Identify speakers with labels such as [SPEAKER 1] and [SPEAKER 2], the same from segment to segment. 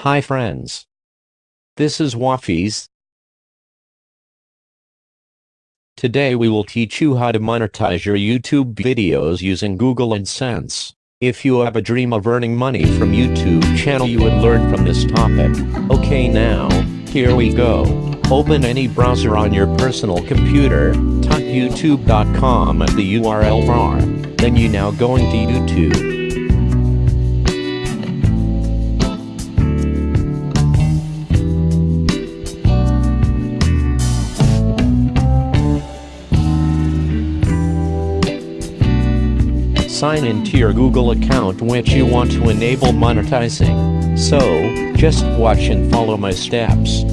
[SPEAKER 1] Hi friends. This is Wafies. Today we will teach you how to monetize your YouTube videos using Google AdSense. If you have a dream of earning money from YouTube channel you would learn from this topic. Okay now, here we go. Open any browser on your personal computer, type youtube.com at the URL bar. Then you now going to YouTube. Sign into your Google account which you want to enable monetizing. So, just watch and follow my steps.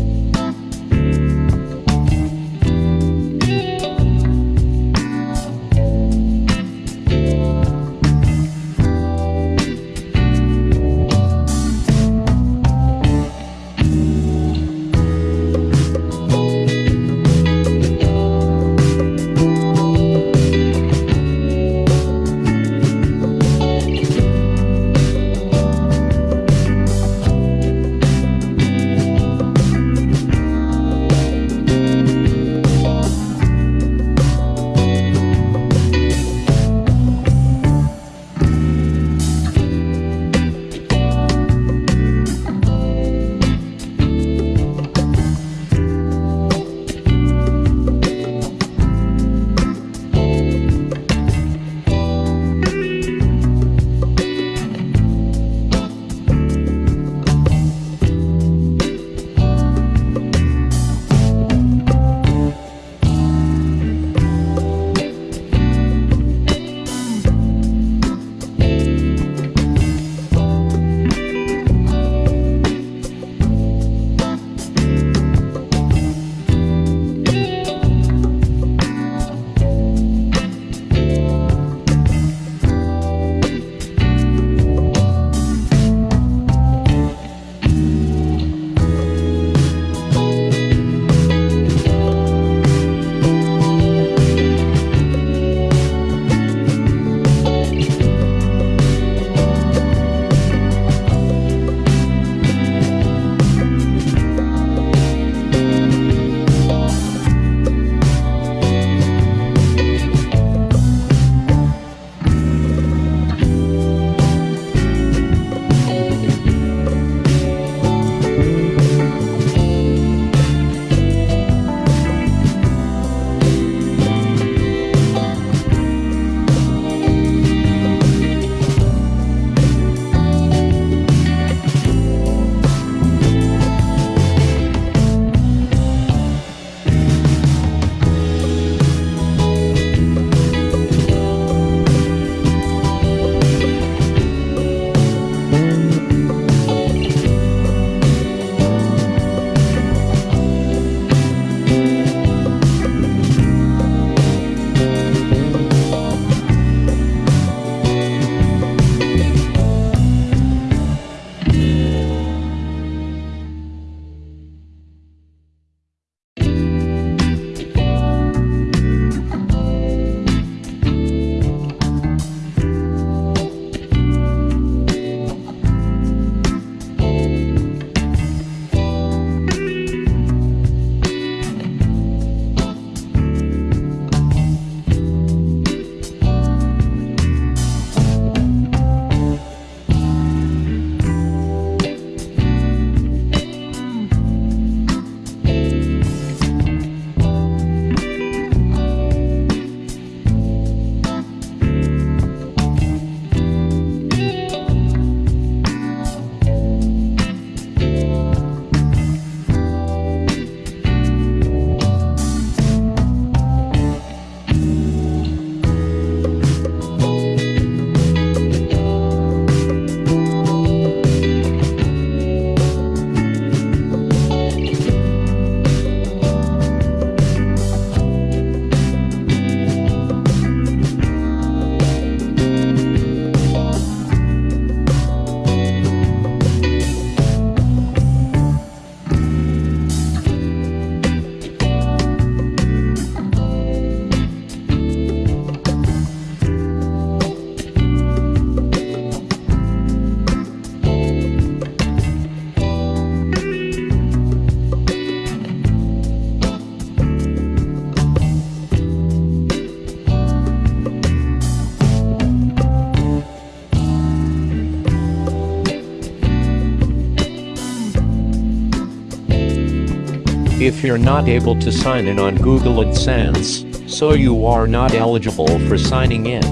[SPEAKER 1] If you're not able to sign in on Google AdSense, so you are not eligible for signing in,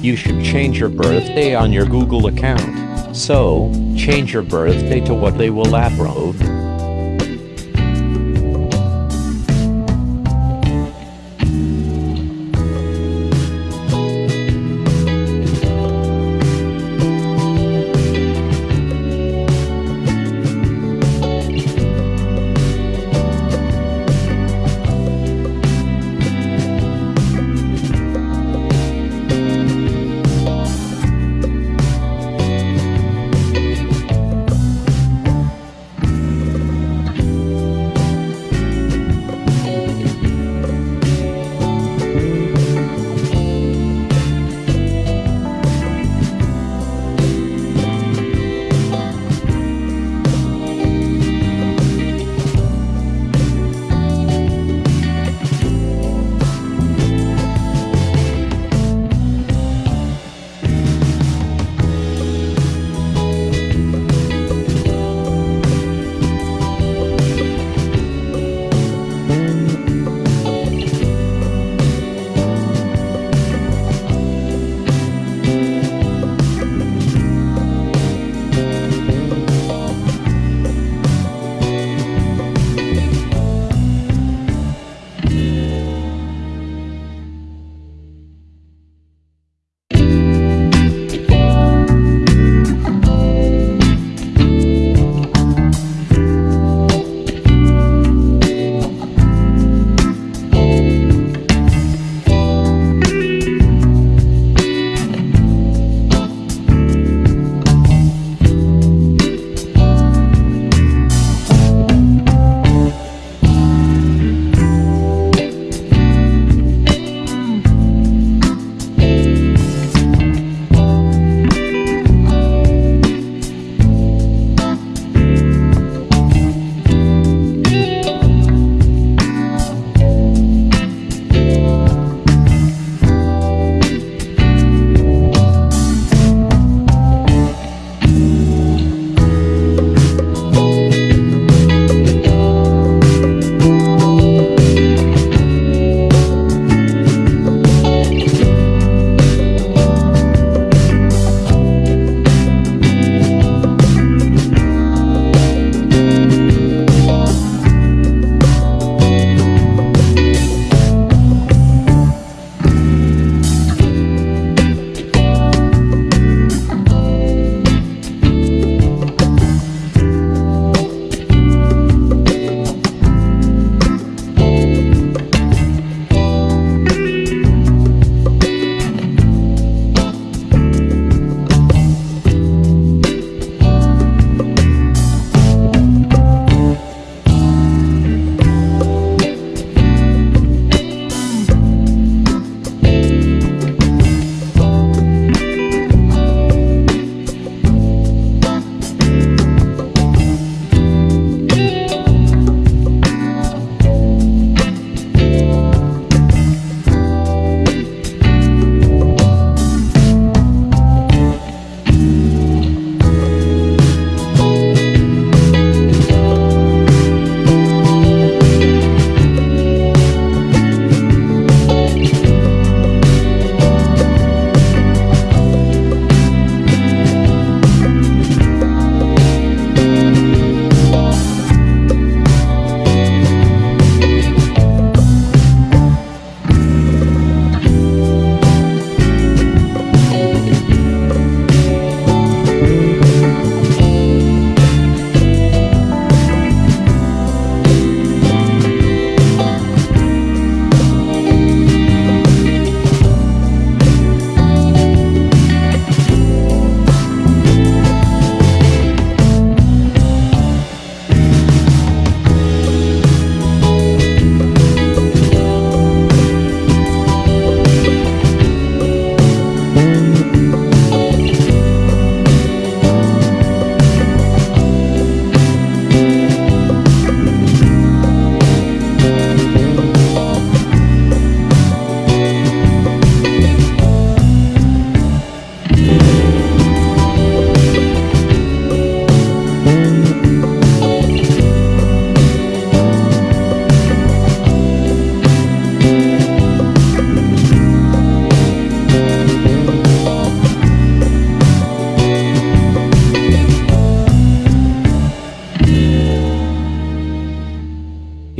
[SPEAKER 1] you should change your birthday on your Google account. So, change your birthday to what they will approve.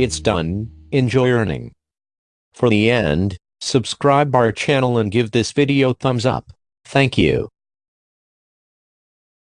[SPEAKER 1] It's done, enjoy earning. For the end, subscribe our channel and give this video thumbs up. Thank you.